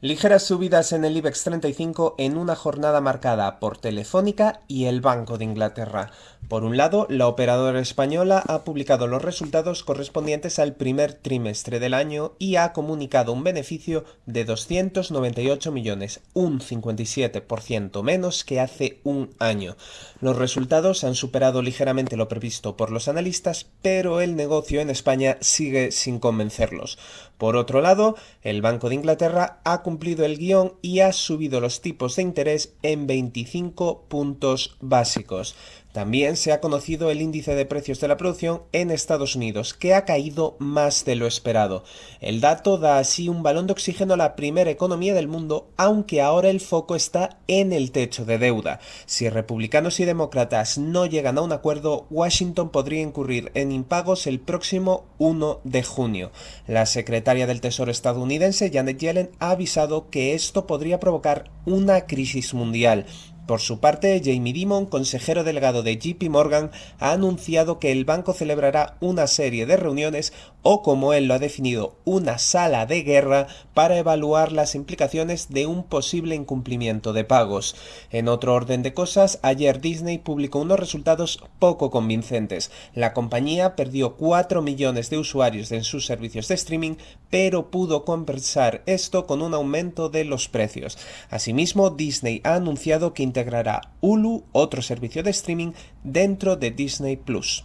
Ligeras subidas en el IBEX 35 en una jornada marcada por Telefónica y el Banco de Inglaterra. Por un lado, la operadora española ha publicado los resultados correspondientes al primer trimestre del año y ha comunicado un beneficio de 298 millones, un 57% menos que hace un año. Los resultados han superado ligeramente lo previsto por los analistas, pero el negocio en España sigue sin convencerlos. Por otro lado, el Banco de Inglaterra ha cumplido el guion y ha subido los tipos de interés en 25 puntos básicos. También se ha conocido el índice de precios de la producción en Estados Unidos, que ha caído más de lo esperado. El dato da así un balón de oxígeno a la primera economía del mundo, aunque ahora el foco está en el techo de deuda. Si republicanos y demócratas no llegan a un acuerdo, Washington podría incurrir en impagos el próximo 1 de junio. La secretaria del Tesoro estadounidense, Janet Yellen, ha avisado que esto podría provocar una crisis mundial. Por su parte, Jamie Dimon, consejero delegado de JP Morgan, ha anunciado que el banco celebrará una serie de reuniones o, como él lo ha definido, una sala de guerra para evaluar las implicaciones de un posible incumplimiento de pagos. En otro orden de cosas, ayer Disney publicó unos resultados poco convincentes. La compañía perdió 4 millones de usuarios en sus servicios de streaming, pero pudo compensar esto con un aumento de los precios. Asimismo, Disney ha anunciado que integrará Hulu, otro servicio de streaming, dentro de Disney Plus.